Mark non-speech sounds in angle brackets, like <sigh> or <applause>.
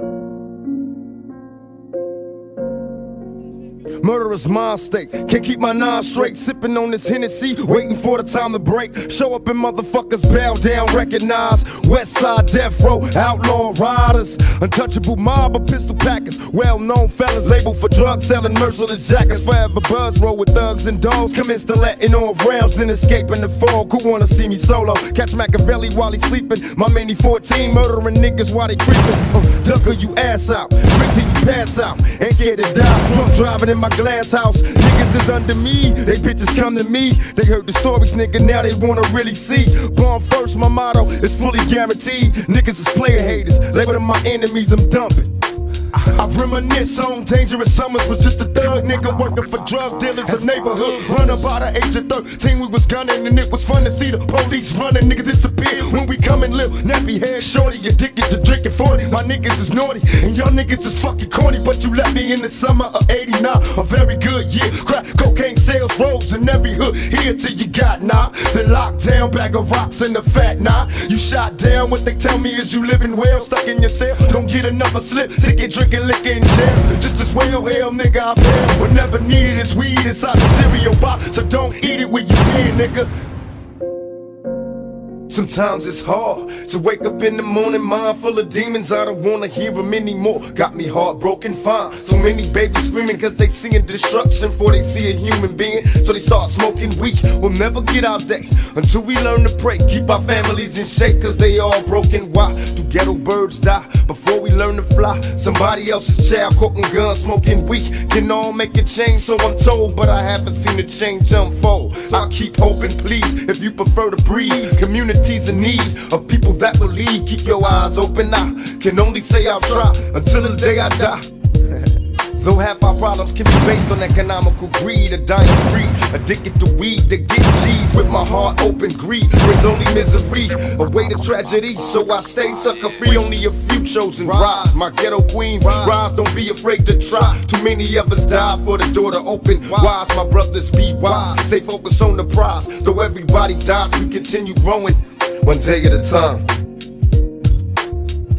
thank you Murderous mind state. Can't keep my nine straight. Sipping on this Hennessy, waiting for the time to break. Show up and motherfuckers bow down, recognize. West side death row, outlaw riders. Untouchable mob of pistol packers. Well known fellas labeled for drug selling, merciless jackets. Forever buzz roll with thugs and dogs. Commence to letting off rounds, then escaping the fog. Who wanna see me solo? Catch Makaveli while he's sleeping. My mini 14 murdering niggas while they creeping. Uh, ducker you ass out. Drink till you pass out. Ain't scared to die. Drunk driving in my glass house. Niggas is under me, they bitches come to me. They heard the stories, nigga, now they wanna really see. Born first, my motto is fully guaranteed. Niggas is player haters, label them my enemies, I'm dumping. I reminisce on dangerous summers was just a thug nigga working for drug dealers in neighborhood. Run up by the age of 13, we was gunning and it was fun to see the police running. Niggas when we coming live. Nappy hair shorty, addicted to drinking 40. My niggas is naughty and y'all niggas is fucking corny. But you left me in the summer of 89, a very good year. Crack cocaine sales rose in every hood. Here till you got nah. The lockdown bag of rocks in the fat nah. You shot down, what they tell me is you living well, stuck in your cell. Don't get another slip, ticket drinking liquor in jail. Just as well, hell nigga, I bail. Whenever needed is weed inside the cereal box, so don't eat it when you here, nigga. Sometimes it's hard to wake up in the morning, mind full of demons. I don't wanna hear them anymore. Got me heartbroken, fine. So many babies screaming cause they seeing destruction before they see a human being. So they start smoking weed. We'll never get out there until we learn to pray. Keep our families in shape cause they all broken. Why do ghetto birds die before we learn to fly? Somebody else's child cooking guns, smoking weed. Can all make a change, so I'm told. But I haven't seen the change unfold. I'll keep hoping, please, if you prefer to breathe. Community communities in need of people that believe. Keep your eyes open. I can only say I'll try until the day I die. <laughs> Though half our problems can be based on economical greed, a dying breed, addicted to weed to get G's with my heart open. Greed brings only misery, a way to tragedy. So I stay sucker free. Only a few chosen rise. My ghetto queens rise. Don't be afraid to try. Too many of us die for the door to open. Wise, my brothers be wise. Stay focused on the prize. Though everybody dies, we continue growing one day at a time.